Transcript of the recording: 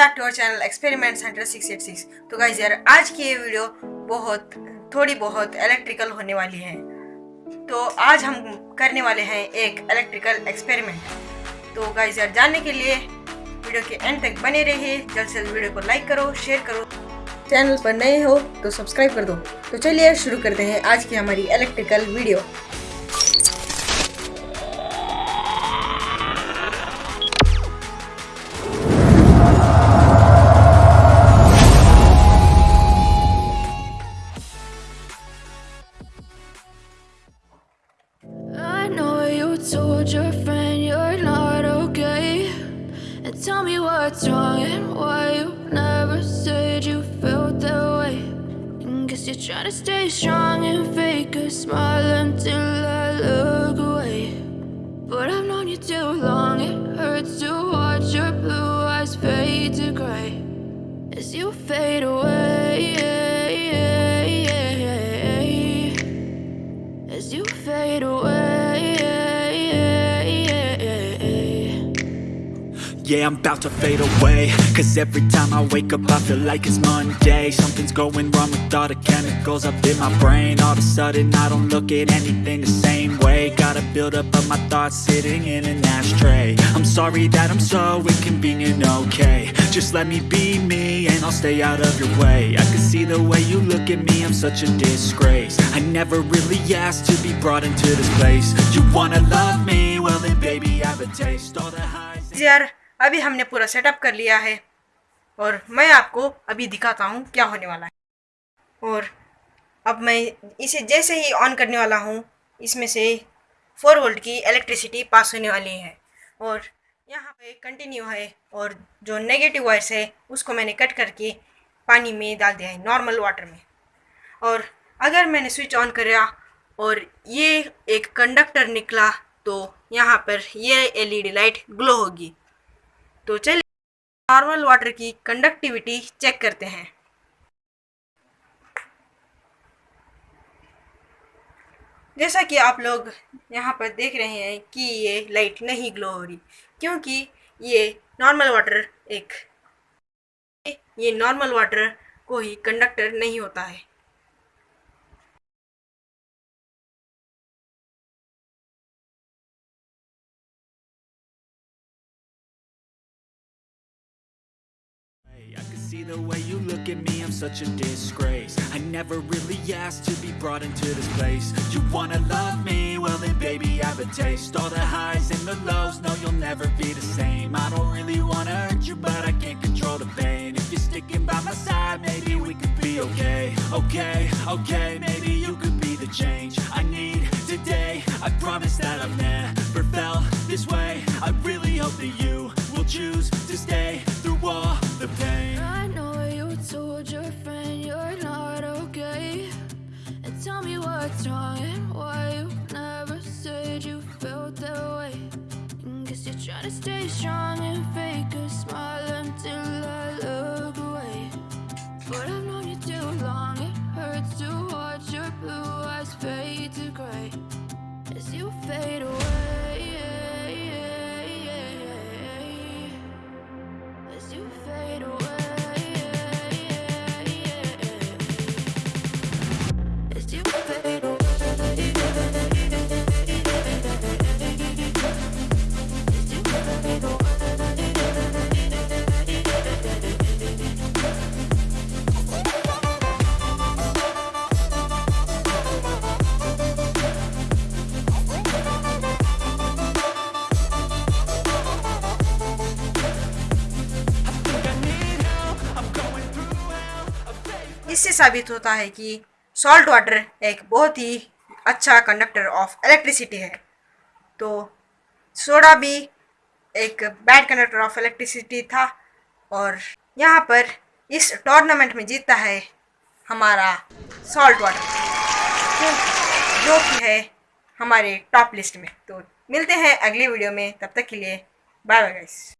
Back to our channel experiment centre 686 तो guys यार, आज की ये वीडियो बहुत, थोड़ी बहुत इलेक्ट्रिकल होने वाली है। तो आज हम करने वाले हैं एक इलेक्ट्रिकल एक्सपेरिमेंट तो गाइज़ यार, जानने के लिए वीडियो के एंड तक बने रहिए। जल्द से जल्द वीडियो को लाइक करो शेयर करो। चैनल पर नए हो तो सब्सक्राइब कर दो। तो चलिए, शुरू करते हैं आज की हमारी electrical video told your friend you're not okay. And tell me what's wrong and why you never said you felt that way. And guess you're trying to stay strong and fake a smile until I look Yeah, I'm about to fade away. Cause every time I wake up I feel like it's Monday. Something's going wrong with all the chemicals up in my brain. All of a sudden I don't look at anything the same way. Gotta build up of my thoughts sitting in an ashtray. I'm sorry that I'm so inconvenient, okay. Just let me be me and I'll stay out of your way. I can see the way you look at me, I'm such a disgrace. I never really asked to be brought into this place. You wanna love me, well then baby I have a taste. All the highs अभी हमने पूरा setup कर लिया है और मैं आपको अभी दिखाता हूँ क्या होने वाला है। और अब मैं इसे जैसे ही ऑन करने वाला हूँ, इसमें से फोर वोल्ट की इलेक्ट्रिसिटी पास होने वाली है। और यहाँ पे कंटिन्यू है और जो नेगेटिव वायर्स है, उसको मैंने कट करके पानी में डाल दिया है नॉर्मल वाटर में। और अगर मैंने स्विच ऑन करा और ये एक कंडक्टर निकला तो यहाँ पर ये एलईडी लाइट ग्लो होगी। तो चलिए नॉर्मल वाटर की कंडक्टिविटी चेक करते हैं। जैसा कि आप लोग यहाँ पर देख रहे हैं कि ये लाइट नहीं ग्लो हो रही, क्योंकि ये नॉर्मल वाटर एक, ये नॉर्मल वाटर कोई कंडक्टर नहीं होता है। See the way you look at me, I'm such a disgrace. I never really asked to be brought into this place. You wanna love me, well then baby I have a taste. All the highs and the lows, no you'll never be the same. I don't really wanna hurt you, but I can't control the pain. If you're sticking by my side, maybe we could be okay. Okay, okay, maybe you could be the change I need today. I promise that I've never wrong and why you never said you felt that way. And guess you're trying to stay strong and fake a smile until इससे साबित होता है कि salt water एक बहुत ही अच्छा conductor of electricity है। तो सोडा भी एक बैड कंडक्टर ऑफ़ इलेक्ट्रिसिटी था और यहाँ पर इस टूर्नामेंट में जीतता है हमारा सॉल्ट वाटर जो कि है हमारे टॉप लिस्ट में। तो मिलते हैं अगली वीडियो में। तब तक के लिए बाय बाय गाइस